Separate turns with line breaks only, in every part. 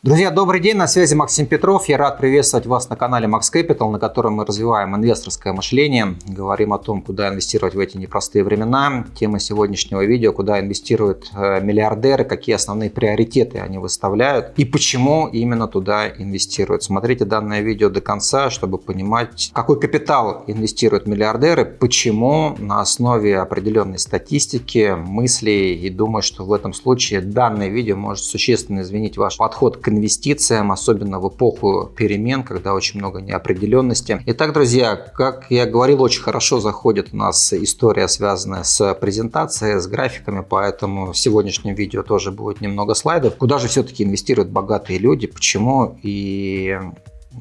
Друзья, добрый день, на связи Максим Петров. Я рад приветствовать вас на канале Max Capital, на котором мы развиваем инвесторское мышление, говорим о том, куда инвестировать в эти непростые времена. Тема сегодняшнего видео, куда инвестируют э, миллиардеры, какие основные приоритеты они выставляют и почему именно туда инвестируют. Смотрите данное видео до конца, чтобы понимать, какой капитал инвестируют миллиардеры, почему на основе определенной статистики, мыслей и думаю, что в этом случае данное видео может существенно изменить ваш подход к инвестициям, особенно в эпоху перемен, когда очень много неопределенности. Итак, друзья, как я говорил, очень хорошо заходит у нас история, связанная с презентацией, с графиками, поэтому в сегодняшнем видео тоже будет немного слайдов. Куда же все-таки инвестируют богатые люди, почему и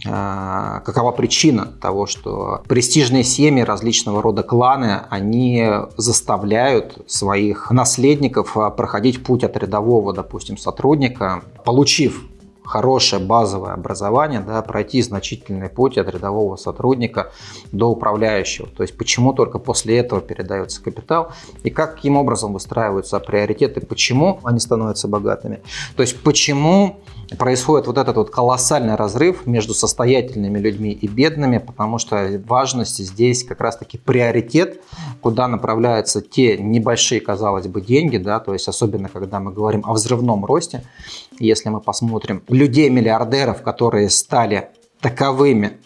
а, какова причина того, что престижные семьи, различного рода кланы, они заставляют своих наследников проходить путь от рядового, допустим, сотрудника, получив хорошее базовое образование, да, пройти значительный путь от рядового сотрудника до управляющего. То есть почему только после этого передается капитал и каким образом выстраиваются приоритеты, почему они становятся богатыми. То есть почему происходит вот этот вот колоссальный разрыв между состоятельными людьми и бедными, потому что важность здесь как раз-таки приоритет, куда направляются те небольшие, казалось бы, деньги, да, то есть особенно когда мы говорим о взрывном росте, если мы посмотрим людей-миллиардеров, которые стали таковыми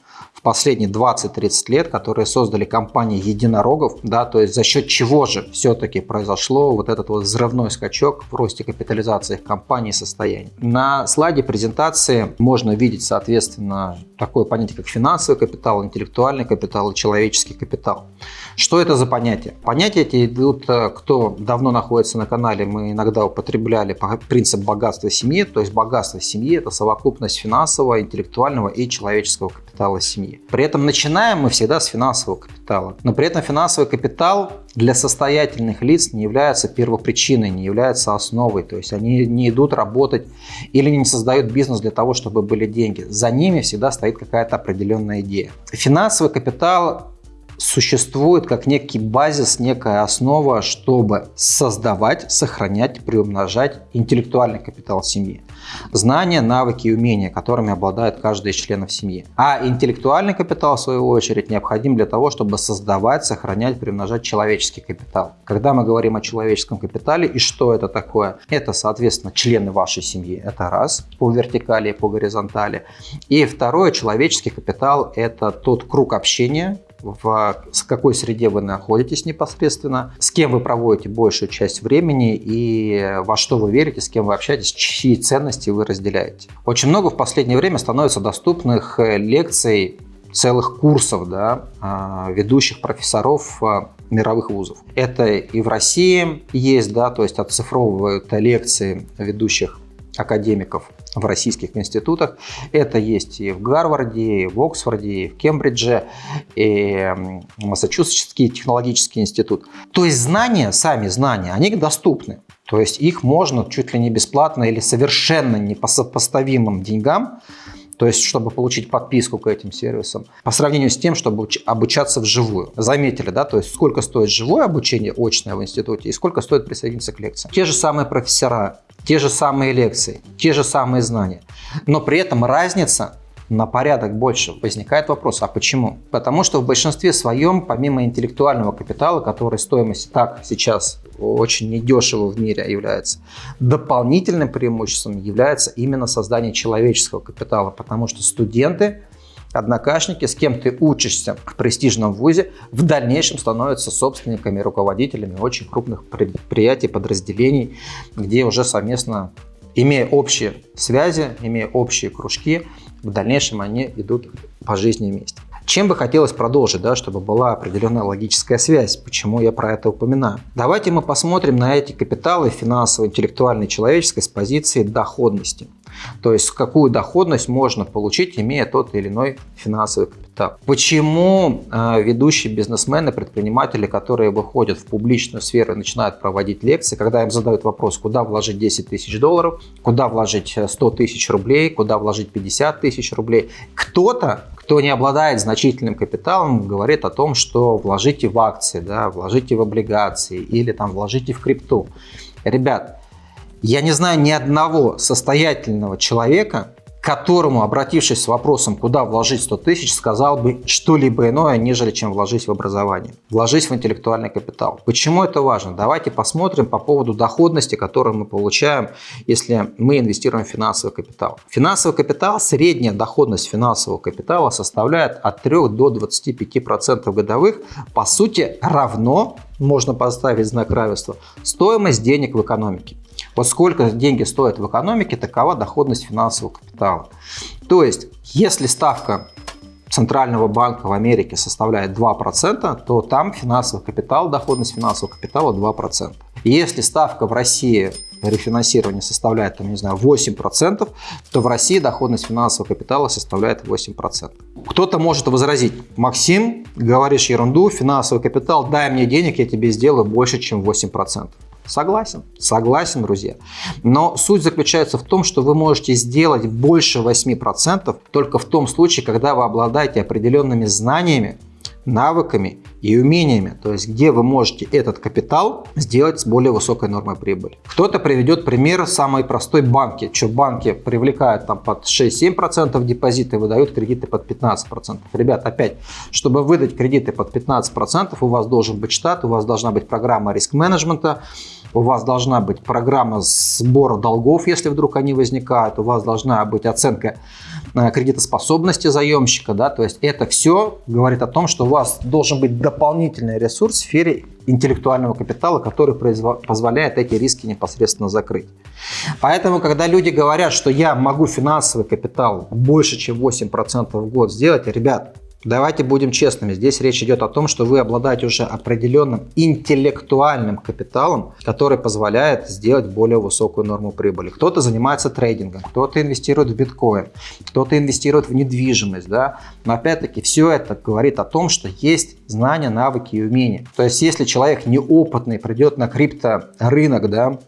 последние 20-30 лет, которые создали компании единорогов, да, то есть за счет чего же все-таки произошло вот этот вот взрывной скачок в росте капитализации их компаний и состояний. На слайде презентации можно видеть, соответственно, такое понятие, как финансовый капитал, интеллектуальный капитал и человеческий капитал. Что это за понятия? Понятия эти идут, э, кто давно находится на канале, мы иногда употребляли принцип богатства семьи, то есть богатство семьи – это совокупность финансового, интеллектуального и человеческого капитала семьи семьи. При этом начинаем мы всегда с финансового капитала. Но при этом финансовый капитал для состоятельных лиц не является первопричиной, не является основой. То есть они не идут работать или не создают бизнес для того, чтобы были деньги. За ними всегда стоит какая-то определенная идея. Финансовый капитал существует как некий базис, некая основа, чтобы создавать, сохранять, приумножать интеллектуальный капитал семьи. Знания, навыки и умения, которыми обладает каждый из членов семьи. А интеллектуальный капитал, в свою очередь, необходим для того, чтобы создавать, сохранять, приумножать человеческий капитал. Когда мы говорим о человеческом капитале и что это такое, это, соответственно, члены вашей семьи. Это раз, по вертикали и по горизонтали. И второе, человеческий капитал – это тот круг общения, в какой среде вы находитесь непосредственно, с кем вы проводите большую часть времени и во что вы верите, с кем вы общаетесь, чьи ценности вы разделяете. Очень много в последнее время становится доступных э, лекций целых курсов да, а, ведущих профессоров а, мировых вузов. Это и в России есть, да, то есть оцифровывают лекции ведущих академиков в российских институтах. Это есть и в Гарварде, и в Оксфорде, и в Кембридже, и Массачусетский технологический институт. То есть знания, сами знания, они доступны. То есть их можно чуть ли не бесплатно или совершенно не по сопоставимым деньгам то есть чтобы получить подписку к этим сервисам, по сравнению с тем, чтобы обучаться вживую. Заметили, да, то есть сколько стоит живое обучение очное в институте и сколько стоит присоединиться к лекциям. Те же самые профессора, те же самые лекции, те же самые знания, но при этом разница на порядок больше. Возникает вопрос, а почему? Потому что в большинстве своем, помимо интеллектуального капитала, который стоимость так сейчас очень недешево в мире является, дополнительным преимуществом является именно создание человеческого капитала, потому что студенты однокашники, с кем ты учишься в престижном вузе, в дальнейшем становятся собственниками, руководителями очень крупных предприятий, подразделений, где уже совместно, имея общие связи, имея общие кружки, в дальнейшем они идут по жизни вместе. Чем бы хотелось продолжить, да, чтобы была определенная логическая связь, почему я про это упоминаю. Давайте мы посмотрим на эти капиталы финансово, интеллектуальной, человеческой с позиции доходности. То есть какую доходность можно получить, имея тот или иной финансовый капитал. Почему э, ведущие бизнесмены, предприниматели, которые выходят в публичную сферу и начинают проводить лекции, когда им задают вопрос, куда вложить 10 тысяч долларов, куда вложить 100 тысяч рублей, куда вложить 50 тысяч рублей, кто-то, кто не обладает значительным капиталом, говорит о том, что вложите в акции, да, вложите в облигации или там вложите в крипту. Ребят, Я не знаю ни одного состоятельного человека, которому, обратившись с вопросом, куда вложить 100 тысяч, сказал бы что-либо иное, нежели чем вложить в образование. Вложить в интеллектуальный капитал. Почему это важно? Давайте посмотрим по поводу доходности, которую мы получаем, если мы инвестируем в финансовый капитал. Финансовый капитал, средняя доходность финансового капитала составляет от 3 до 25% годовых. По сути, равно, можно поставить знак равенства, стоимость денег в экономике. Вот сколько деньги стоят в экономике, такова доходность финансового капитала. То есть, если ставка Центрального банка в Америке составляет 2%, то там финансовый капитал, доходность финансового капитала 2%. Если ставка в России рефинансирования составляет, там, не знаю, 8%, то в России доходность финансового капитала составляет 8%. Кто-то может возразить, Максим, говоришь ерунду, финансовый капитал, дай мне денег, я тебе сделаю больше, чем 8%. Согласен, согласен, друзья. Но суть заключается в том, что вы можете сделать больше 8% только в том случае, когда вы обладаете определенными знаниями, навыками и умениями, то есть где вы можете этот капитал сделать с более высокой нормой прибыли. Кто-то приведет пример самой простой банки, что банки привлекают там под 6-7% депозиты выдают кредиты под 15%. Ребят, опять, чтобы выдать кредиты под 15%, у вас должен быть штат, у вас должна быть программа риск-менеджмента, у вас должна быть программа сбора долгов, если вдруг они возникают, у вас должна быть оценка э, кредитоспособности заемщика, да, то есть это все говорит о том, что у вас должен быть дополнительный ресурс в сфере интеллектуального капитала, который позволяет эти риски непосредственно закрыть. Поэтому, когда люди говорят, что я могу финансовый капитал больше, чем 8% в год сделать, ребят, Давайте будем честными. Здесь речь идет о том, что вы обладаете уже определенным интеллектуальным капиталом, который позволяет сделать более высокую норму прибыли. Кто-то занимается трейдингом, кто-то инвестирует в биткоин, кто-то инвестирует в недвижимость. Да? Но опять-таки все это говорит о том, что есть знания, навыки и умения. То есть если человек неопытный придет на крипторынок, да,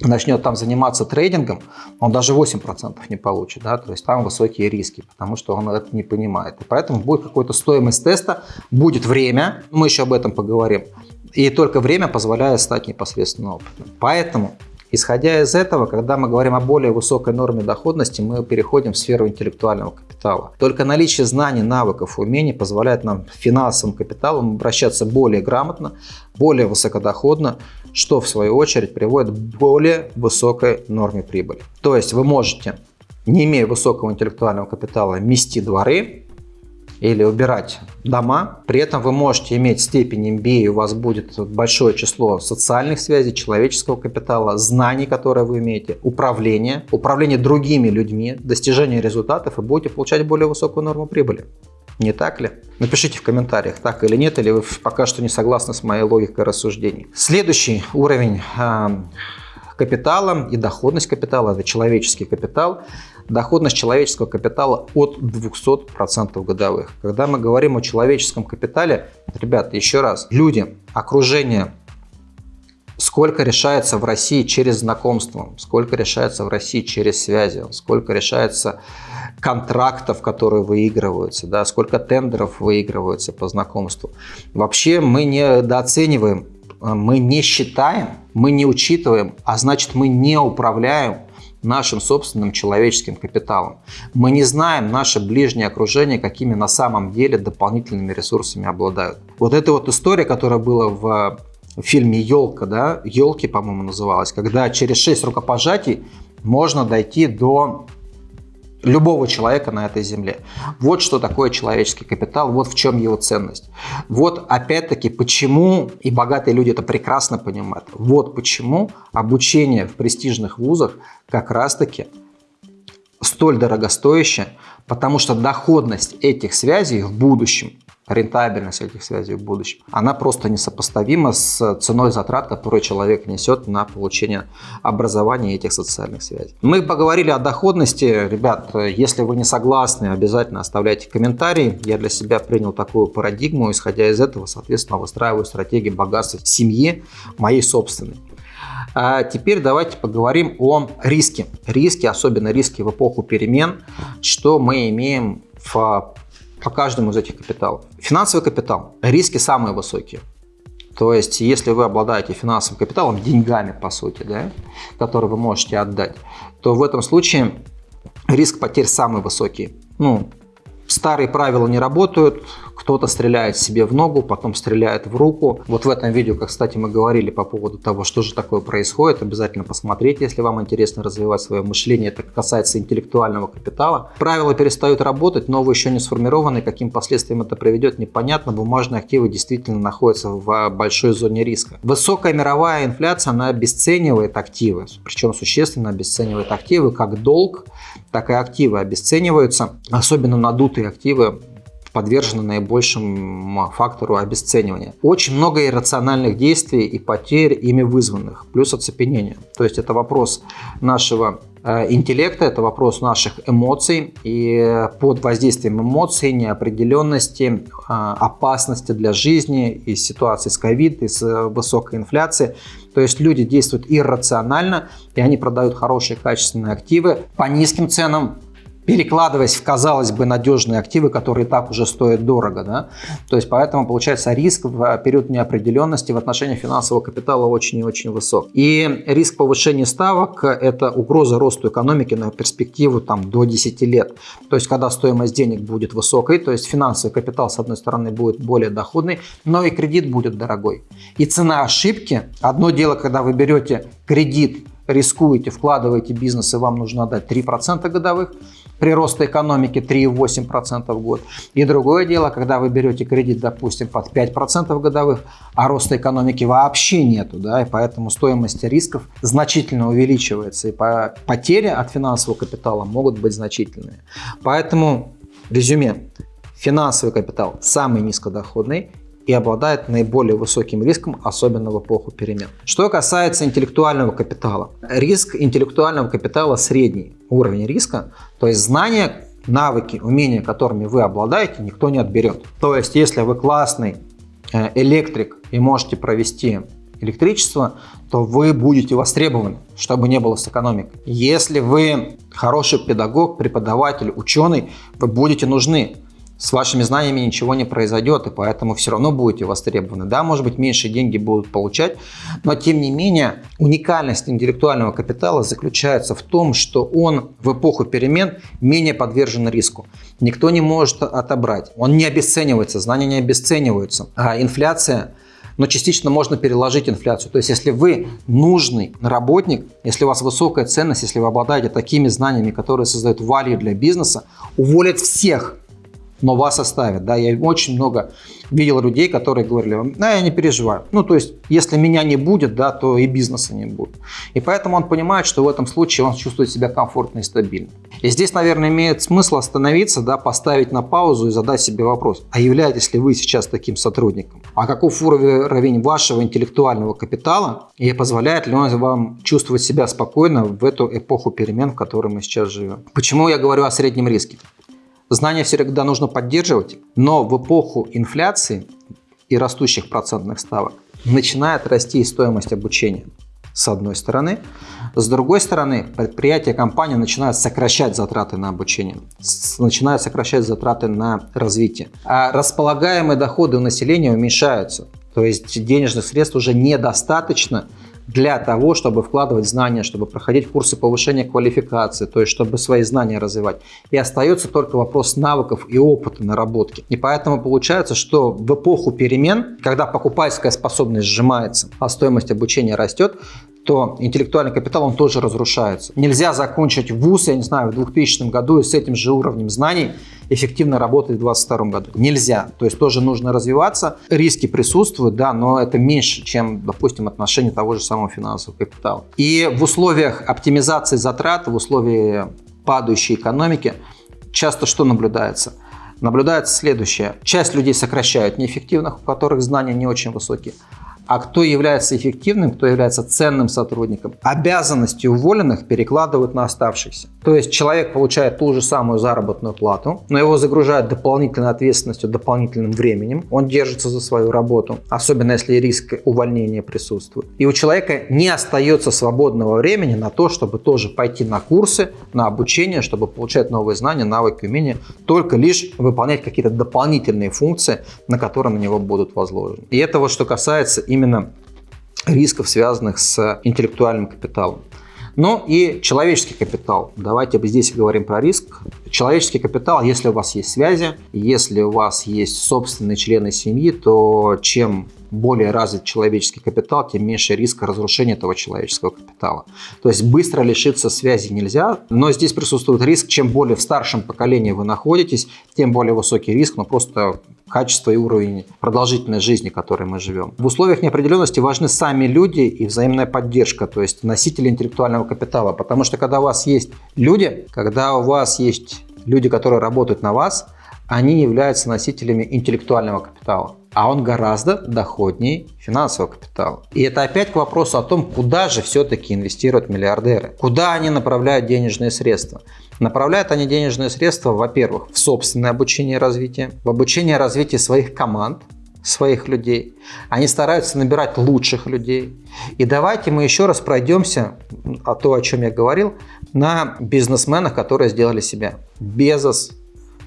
начнет там заниматься трейдингом, он даже 8% не получит, да, то есть там высокие риски, потому что он это не понимает. И поэтому будет какой-то стоимость теста, будет время, мы еще об этом поговорим, и только время позволяет стать непосредственно опытным. Поэтому Исходя из этого, когда мы говорим о более высокой норме доходности, мы переходим в сферу интеллектуального капитала. Только наличие знаний, навыков, умений позволяет нам финансовым капиталом обращаться более грамотно, более высокодоходно, что в свою очередь приводит к более высокой норме прибыли. То есть вы можете, не имея высокого интеллектуального капитала, мести дворы, или убирать дома. При этом вы можете иметь степень MBA, у вас будет большое число социальных связей, человеческого капитала, знаний, которые вы имеете, управление, управление другими людьми, достижение результатов и будете получать более высокую норму прибыли. Не так ли? Напишите в комментариях, так или нет, или вы пока что не согласны с моей логикой рассуждений. Следующий уровень капитала и доходность капитала, это человеческий капитал, доходность человеческого капитала от 200% годовых. Когда мы говорим о человеческом капитале, ребята, еще раз, люди, окружение, сколько решается в России через знакомство, сколько решается в России через связи, сколько решается контрактов, которые выигрываются, да, сколько тендеров выигрываются по знакомству. Вообще мы недооцениваем, мы не считаем, мы не учитываем, а значит мы не управляем нашим собственным человеческим капиталом. Мы не знаем наше ближнее окружение, какими на самом деле дополнительными ресурсами обладают. Вот эта вот история, которая была в фильме «Елка», да, «Елки», по-моему, называлась, когда через 6 рукопожатий можно дойти до любого человека на этой земле. Вот что такое человеческий капитал, вот в чем его ценность. Вот опять-таки почему, и богатые люди это прекрасно понимают, вот почему обучение в престижных вузах как раз-таки столь дорогостоящее, потому что доходность этих связей в будущем рентабельность этих связей в будущем, она просто несопоставима с ценой затрат, которые человек несет на получение образования этих социальных связей. Мы поговорили о доходности. Ребят, если вы не согласны, обязательно оставляйте комментарии. Я для себя принял такую парадигму, исходя из этого, соответственно, выстраиваю стратегии богатства семьи моей собственной. А теперь давайте поговорим о риске. Риски, особенно риски в эпоху перемен, что мы имеем в по каждому из этих капиталов. Финансовый капитал. Риски самые высокие. То есть, если вы обладаете финансовым капиталом, деньгами, по сути, да, которые вы можете отдать, то в этом случае риск потерь самый высокий. Ну, старые правила не работают, кто-то стреляет себе в ногу, потом стреляет в руку. Вот в этом видео, как, кстати, мы говорили по поводу того, что же такое происходит, обязательно посмотреть, если вам интересно развивать свое мышление. Это касается интеллектуального капитала. Правила перестают работать, новые еще не сформированы. Каким последствиям это приведет, непонятно. Бумажные активы действительно находятся в большой зоне риска. Высокая мировая инфляция, она обесценивает активы, причем существенно обесценивает активы, как долг, так и активы обесцениваются, особенно надутые активы подвержены наибольшему фактору обесценивания. Очень много иррациональных действий и потерь ими вызванных, плюс оцепенение. То есть это вопрос нашего э, интеллекта, это вопрос наших эмоций. И под воздействием эмоций, неопределенности, э, опасности для жизни, из ситуации с ковид, из высокой инфляции, то есть люди действуют иррационально, и они продают хорошие качественные активы по низким ценам, перекладываясь в, казалось бы, надежные активы, которые так уже стоят дорого. Да? То есть поэтому получается риск в период неопределенности в отношении финансового капитала очень и очень высок. И риск повышения ставок – это угроза росту экономики на перспективу там, до 10 лет. То есть когда стоимость денег будет высокой, то есть финансовый капитал с одной стороны будет более доходный, но и кредит будет дорогой. И цена ошибки – одно дело, когда вы берете кредит, рискуете, вкладываете бизнес и вам нужно отдать 3% годовых – при росте экономики 3,8% в год. И другое дело, когда вы берете кредит, допустим, под 5% годовых, а роста экономики вообще нету, да, и поэтому стоимость рисков значительно увеличивается, и потери от финансового капитала могут быть значительными. Поэтому, резюме, финансовый капитал самый низкодоходный, и обладает наиболее высоким риском, особенно в эпоху перемен. Что касается интеллектуального капитала. Риск интеллектуального капитала средний уровень риска, то есть знания, навыки, умения, которыми вы обладаете, никто не отберет. То есть если вы классный э, электрик и можете провести электричество, то вы будете востребованы, чтобы не было с экономикой. Если вы хороший педагог, преподаватель, ученый, вы будете нужны с вашими знаниями ничего не произойдет, и поэтому все равно будете востребованы. Да, может быть, меньше деньги будут получать, но тем не менее уникальность интеллектуального капитала заключается в том, что он в эпоху перемен менее подвержен риску. Никто не может отобрать. Он не обесценивается, знания не обесцениваются. А инфляция но частично можно переложить инфляцию. То есть, если вы нужный работник, если у вас высокая ценность, если вы обладаете такими знаниями, которые создают value для бизнеса, уволят всех, но вас оставят. Да? Я очень много видел людей, которые говорили, да, я не переживаю. Ну, то есть, если меня не будет, да, то и бизнеса не будет. И поэтому он понимает, что в этом случае он чувствует себя комфортно и стабильно. И здесь, наверное, имеет смысл остановиться, да, поставить на паузу и задать себе вопрос, а являетесь ли вы сейчас таким сотрудником? А каков уровень вашего интеллектуального капитала и позволяет ли он вам чувствовать себя спокойно в эту эпоху перемен, в которой мы сейчас живем? Почему я говорю о среднем риске? Знания всегда нужно поддерживать, но в эпоху инфляции и растущих процентных ставок начинает расти стоимость обучения с одной стороны. С другой стороны, предприятия, компании начинают сокращать затраты на обучение, начинают сокращать затраты на развитие. А располагаемые доходы у населения уменьшаются. То есть денежных средств уже недостаточно для того, чтобы вкладывать знания, чтобы проходить курсы повышения квалификации, то есть чтобы свои знания развивать. И остается только вопрос навыков и опыта наработки. И поэтому получается, что в эпоху перемен, когда покупательская способность сжимается, а стоимость обучения растет, то интеллектуальный капитал, он тоже разрушается. Нельзя закончить вуз, я не знаю, в 2000 году и с этим же уровнем знаний эффективно работать в 2022 году. Нельзя. То есть тоже нужно развиваться. Риски присутствуют, да, но это меньше, чем, допустим, отношение того же самого финансового капитала. И в условиях оптимизации затрат, в условиях падающей экономики часто что наблюдается? Наблюдается следующее. Часть людей сокращают неэффективных, у которых знания не очень высокие а кто является эффективным, кто является ценным сотрудником. Обязанности уволенных перекладывают на оставшихся. То есть человек получает ту же самую заработную плату, но его загружают дополнительной ответственностью, дополнительным временем. Он держится за свою работу, особенно если риск увольнения присутствует. И у человека не остается свободного времени на то, чтобы тоже пойти на курсы, на обучение, чтобы получать новые знания, навыки, умения, только лишь выполнять какие-то дополнительные функции, на которые на него будут возложены. И это вот что касается именно рисков, связанных с интеллектуальным капиталом. Ну и человеческий капитал. Давайте здесь говорим про риск. Человеческий капитал, если у вас есть связи, если у вас есть собственные члены семьи, то чем более развит человеческий капитал, тем меньше риска разрушения этого человеческого капитала. То есть быстро лишиться связи нельзя, но здесь присутствует риск, чем более в старшем поколении вы находитесь, тем более высокий риск, но просто качество и уровень продолжительной жизни, в которой мы живем. В условиях неопределенности важны сами люди и взаимная поддержка, то есть носители интеллектуального капитала. Потому что когда у вас есть люди, когда у вас есть люди, которые работают на вас, они являются носителями интеллектуального капитала а он гораздо доходнее финансового капитала. И это опять к вопросу о том, куда же все-таки инвестируют миллиардеры, куда они направляют денежные средства. Направляют они денежные средства, во-первых, в собственное обучение и развитие, в обучение и развитие своих команд, своих людей. Они стараются набирать лучших людей. И давайте мы еще раз пройдемся, о том, о чем я говорил, на бизнесменах, которые сделали себя. Безос,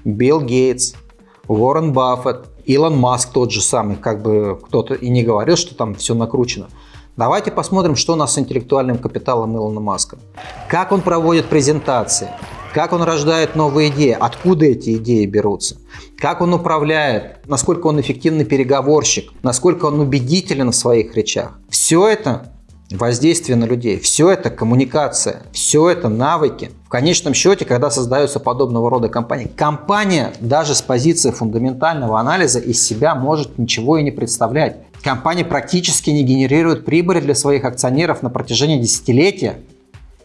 Билл Гейтс, Уоррен Баффет, Илон Маск тот же самый, как бы кто-то и не говорил, что там все накручено. Давайте посмотрим, что у нас с интеллектуальным капиталом Илона Маска. Как он проводит презентации, как он рождает новые идеи, откуда эти идеи берутся, как он управляет, насколько он эффективный переговорщик, насколько он убедителен в своих речах. Все это воздействие на людей. Все это коммуникация, все это навыки. В конечном счете, когда создаются подобного рода компании, компания даже с позиции фундаментального анализа из себя может ничего и не представлять. Компания практически не генерирует прибыли для своих акционеров на протяжении десятилетия.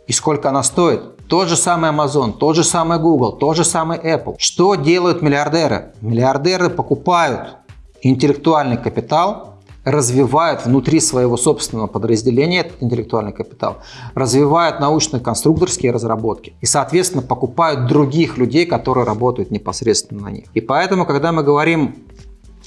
И сколько она стоит? Тот же самый Amazon, тот же самый Google, тот же самый Apple. Что делают миллиардеры? Миллиардеры покупают интеллектуальный капитал развивают внутри своего собственного подразделения этот интеллектуальный капитал, развивают научно-конструкторские разработки и, соответственно, покупают других людей, которые работают непосредственно на них. И поэтому, когда мы говорим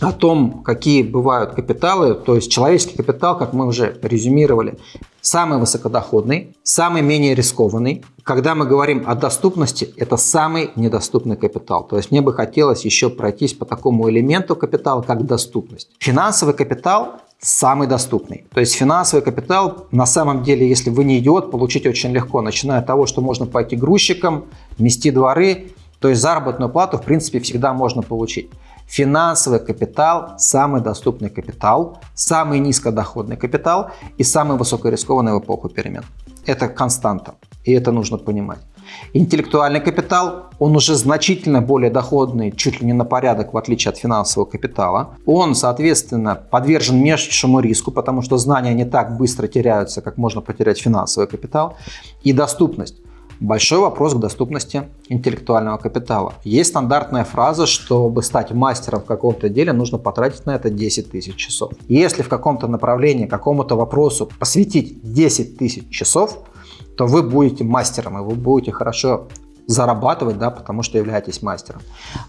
о том, какие бывают капиталы, то есть человеческий капитал, как мы уже резюмировали, самый высокодоходный, самый менее рискованный. Когда мы говорим о доступности, это самый недоступный капитал. То есть мне бы хотелось еще пройтись по такому элементу капитала, как доступность. Финансовый капитал самый доступный. То есть финансовый капитал на самом деле, если вы не идиот, получить очень легко, начиная от того, что можно пойти грузчиком, мести дворы, то есть заработную плату в принципе всегда можно получить. Финансовый капитал – самый доступный капитал, самый низкодоходный капитал и самый высокорискованный в эпоху перемен. Это константа, и это нужно понимать. Интеллектуальный капитал, он уже значительно более доходный, чуть ли не на порядок, в отличие от финансового капитала. Он, соответственно, подвержен меньшему риску, потому что знания не так быстро теряются, как можно потерять финансовый капитал. И доступность. Большой вопрос к доступности интеллектуального капитала. Есть стандартная фраза, чтобы стать мастером в каком-то деле, нужно потратить на это 10 тысяч часов. Если в каком-то направлении, какому-то вопросу посвятить 10 тысяч часов, то вы будете мастером, и вы будете хорошо зарабатывать, да, потому что являетесь мастером.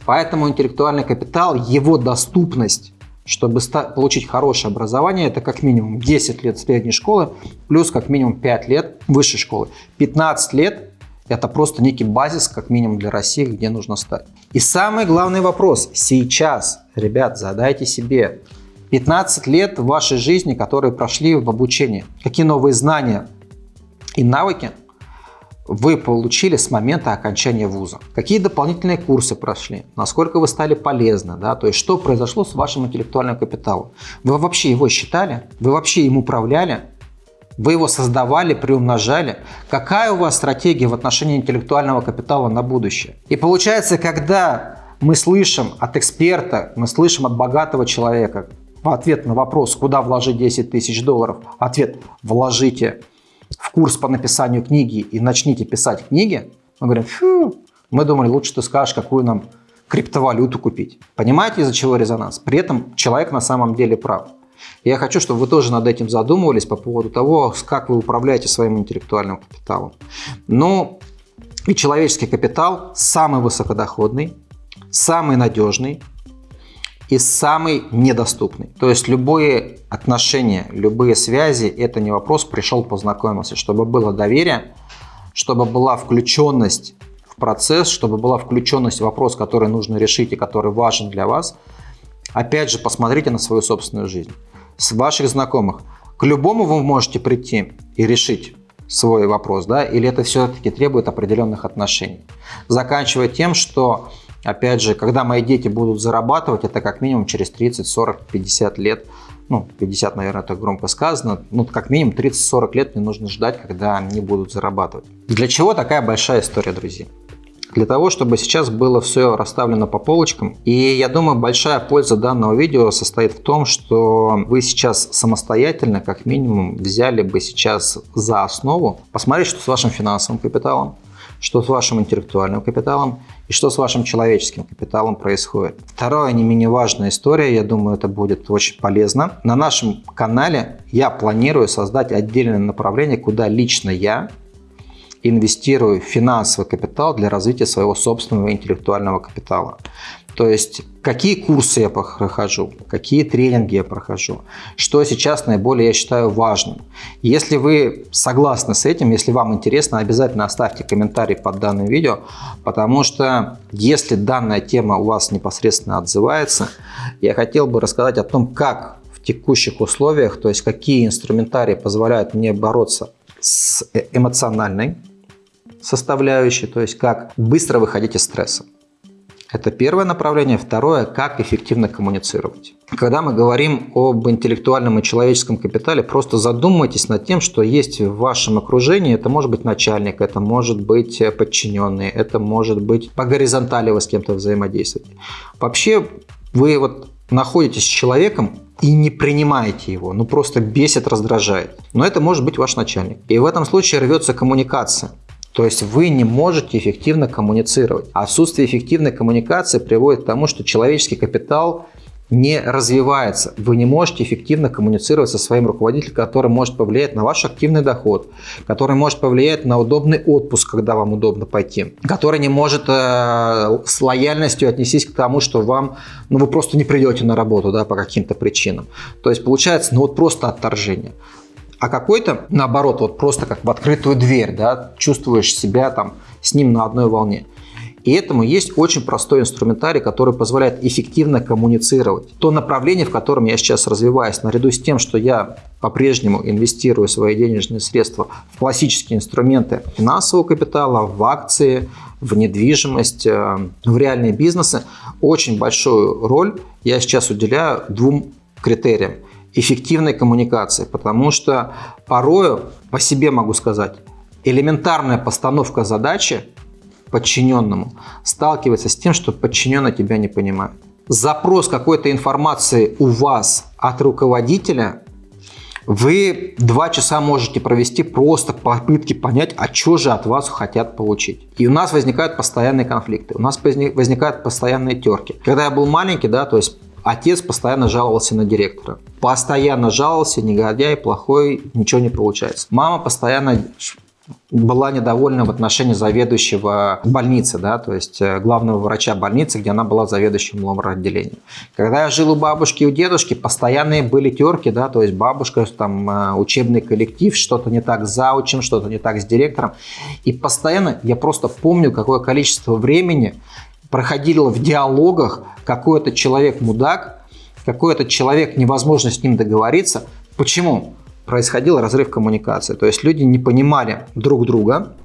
Поэтому интеллектуальный капитал, его доступность чтобы получить хорошее образование, это как минимум 10 лет средней школы, плюс как минимум 5 лет высшей школы. 15 лет это просто некий базис, как минимум для России, где нужно стать. И самый главный вопрос сейчас, ребят, задайте себе. 15 лет вашей жизни, которые прошли в обучении. Какие новые знания и навыки вы получили с момента окончания вуза? Какие дополнительные курсы прошли? Насколько вы стали полезны? Да? То есть, что произошло с вашим интеллектуальным капиталом? Вы вообще его считали? Вы вообще им управляли? Вы его создавали, приумножали. Какая у вас стратегия в отношении интеллектуального капитала на будущее? И получается, когда мы слышим от эксперта, мы слышим от богатого человека в ответ на вопрос, куда вложить 10 тысяч долларов, ответ – вложите в курс по написанию книги и начните писать книги, мы говорим, фу, мы думали, лучше ты скажешь, какую нам криптовалюту купить. Понимаете, из-за чего резонанс? При этом человек на самом деле прав. Я хочу, чтобы вы тоже над этим задумывались по поводу того, как вы управляете своим интеллектуальным капиталом. Ну, и человеческий капитал самый высокодоходный, самый надежный и самый недоступный. То есть любые отношения, любые связи – это не вопрос «пришел, познакомился». Чтобы было доверие, чтобы была включенность в процесс, чтобы была включенность в вопрос, который нужно решить и который важен для вас. Опять же, посмотрите на свою собственную жизнь. С ваших знакомых. К любому вы можете прийти и решить свой вопрос, да, или это все-таки требует определенных отношений. Заканчивая тем, что, опять же, когда мои дети будут зарабатывать, это как минимум через 30, 40, 50 лет, ну, 50, наверное, это громко сказано, ну, как минимум 30-40 лет мне нужно ждать, когда они будут зарабатывать. Для чего такая большая история, друзья? Для того, чтобы сейчас было все расставлено по полочкам. И я думаю, большая польза данного видео состоит в том, что вы сейчас самостоятельно, как минимум, взяли бы сейчас за основу, посмотреть, что с вашим финансовым капиталом, что с вашим интеллектуальным капиталом и что с вашим человеческим капиталом происходит. Вторая не менее важная история, я думаю, это будет очень полезно. На нашем канале я планирую создать отдельное направление, куда лично я инвестирую финансовый капитал для развития своего собственного интеллектуального капитала. То есть, какие курсы я прохожу, какие тренинги я прохожу, что сейчас наиболее я считаю важным. Если вы согласны с этим, если вам интересно, обязательно оставьте комментарий под данным видео, потому что если данная тема у вас непосредственно отзывается, я хотел бы рассказать о том, как в текущих условиях, то есть какие инструментарии позволяют мне бороться с э, эмоциональной составляющей, то есть как быстро выходить из стресса. Это первое направление. Второе, как эффективно коммуницировать. Когда мы говорим об интеллектуальном и человеческом капитале, просто задумайтесь над тем, что есть в вашем окружении. Это может быть начальник, это может быть подчиненный, это может быть по горизонтали вы с кем-то взаимодействуете. Вообще вы вот находитесь с человеком, и не принимаете его, ну просто бесит, раздражает. Но это может быть ваш начальник. И в этом случае рвется коммуникация. То есть вы не можете эффективно коммуницировать. Отсутствие эффективной коммуникации приводит к тому, что человеческий капитал не развивается. Вы не можете эффективно коммуницировать со своим руководителем, который может повлиять на ваш активный доход, который может повлиять на удобный отпуск, когда вам удобно пойти, который не может э, с лояльностью отнестись к тому, что вам, ну вы просто не придете на работу да, по каким-то причинам. То есть получается ну вот просто отторжение а какой-то, наоборот, вот просто как в открытую дверь, да, чувствуешь себя там с ним на одной волне. И этому есть очень простой инструментарий, который позволяет эффективно коммуницировать. То направление, в котором я сейчас развиваюсь, наряду с тем, что я по-прежнему инвестирую свои денежные средства в классические инструменты финансового капитала, в акции, в недвижимость, э, в реальные бизнесы, очень большую роль я сейчас уделяю двум критериям – эффективной коммуникации, потому что порою, по себе могу сказать, элементарная постановка задачи подчиненному сталкивается с тем, что подчиненный тебя не понимает. Запрос какой-то информации у вас от руководителя вы два часа можете провести просто попытки понять, а что же от вас хотят получить. И у нас возникают постоянные конфликты, у нас возникают постоянные терки. Когда я был маленький, да, то есть Отец постоянно жаловался на директора. Постоянно жаловался, негодяй, плохой, ничего не получается. Мама постоянно была недовольна в отношении заведующего больницы, да, то есть э, главного врача больницы, где она была заведующим ломор-отделением. Когда я жил у бабушки и у дедушки, постоянные были терки, да, то есть бабушка, там, э, учебный коллектив, что-то не так с заучем, что-то не так с директором. И постоянно, я просто помню, какое количество времени проходило в диалогах какой-то человек мудак, какой-то человек невозможно с ним договориться. Почему? Происходил разрыв коммуникации. То есть люди не понимали друг друга,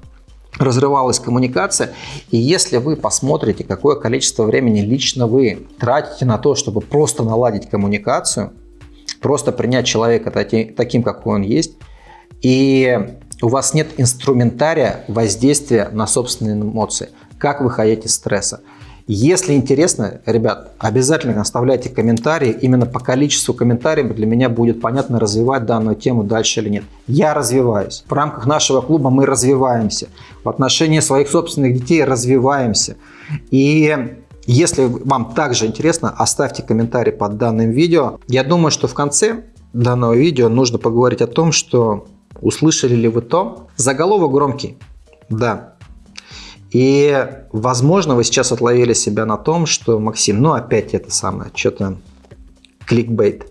разрывалась коммуникация. И если вы посмотрите, какое количество времени лично вы тратите на то, чтобы просто наладить коммуникацию, просто принять человека таким, какой он есть, и у вас нет инструментария воздействия на собственные эмоции, как выходить из стресса. Если интересно, ребят, обязательно оставляйте комментарии. Именно по количеству комментариев для меня будет понятно, развивать данную тему дальше или нет. Я развиваюсь. В рамках нашего клуба мы развиваемся. В отношении своих собственных детей развиваемся. И Если вам также интересно, оставьте комментарий под данным видео. Я думаю, что в конце данного видео нужно поговорить о том, что услышали ли вы то. Заголовок громкий, да. И, возможно, вы сейчас отловили себя на том, что, Максим, ну опять это самое, что-то кликбейт.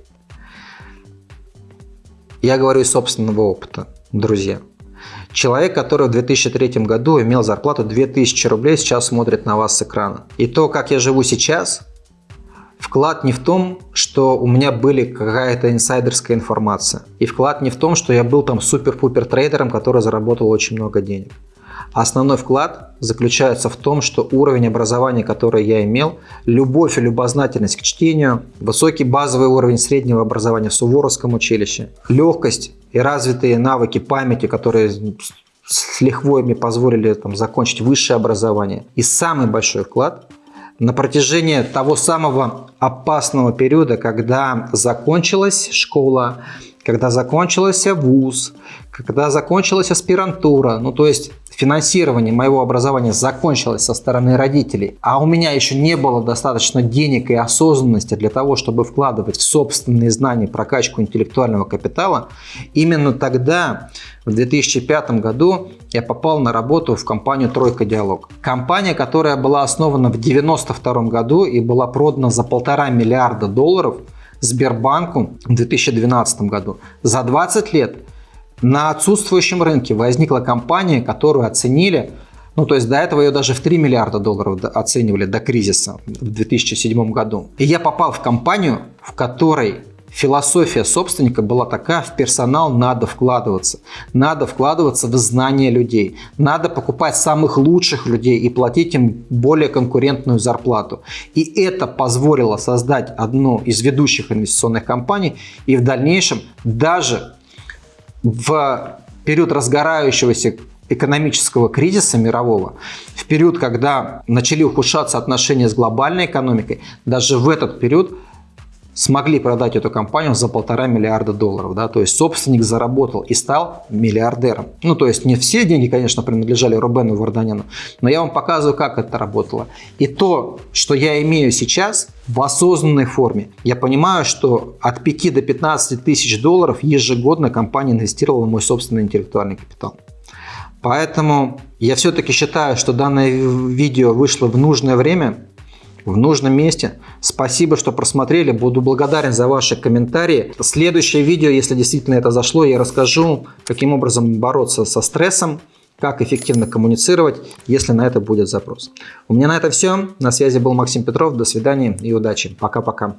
Я говорю из собственного опыта, друзья. Человек, который в 2003 году имел зарплату 2000 рублей, сейчас смотрит на вас с экрана. И то, как я живу сейчас, вклад не в том, что у меня были какая-то инсайдерская информация. И вклад не в том, что я был там супер-пупер трейдером, который заработал очень много денег. Основной вклад заключается в том, что уровень образования, который я имел, любовь и любознательность к чтению, высокий базовый уровень среднего образования в Суворовском училище, легкость и развитые навыки памяти, которые с лихвой мне позволили там, закончить высшее образование. И самый большой вклад на протяжении того самого опасного периода, когда закончилась школа, когда закончился вуз, когда закончилась аспирантура, ну то есть финансирование моего образования закончилось со стороны родителей, а у меня еще не было достаточно денег и осознанности для того, чтобы вкладывать в собственные знания прокачку интеллектуального капитала, именно тогда, в 2005 году, я попал на работу в компанию «Тройка Диалог». Компания, которая была основана в 1992 году и была продана за полтора миллиарда долларов Сбербанку в 2012 году. За 20 лет на отсутствующем рынке возникла компания, которую оценили, ну то есть до этого ее даже в 3 миллиарда долларов оценивали до кризиса в 2007 году. И я попал в компанию, в которой философия собственника была такая, в персонал надо вкладываться. Надо вкладываться в знания людей. Надо покупать самых лучших людей и платить им более конкурентную зарплату. И это позволило создать одну из ведущих инвестиционных компаний и в дальнейшем даже в период разгорающегося экономического кризиса мирового, в период, когда начали ухудшаться отношения с глобальной экономикой, даже в этот период смогли продать эту компанию за полтора миллиарда долларов. Да? То есть собственник заработал и стал миллиардером. Ну, то есть не все деньги, конечно, принадлежали Рубену Варданяну, но я вам показываю, как это работало. И то, что я имею сейчас в осознанной форме, я понимаю, что от 5 до 15 тысяч долларов ежегодно компания инвестировала в мой собственный интеллектуальный капитал. Поэтому я все-таки считаю, что данное видео вышло в нужное время, в нужном месте. Спасибо, что просмотрели. Буду благодарен за ваши комментарии. Следующее видео, если действительно это зашло, я расскажу, каким образом бороться со стрессом, как эффективно коммуницировать, если на это будет запрос. У меня на это все. На связи был Максим Петров. До свидания и удачи. Пока-пока.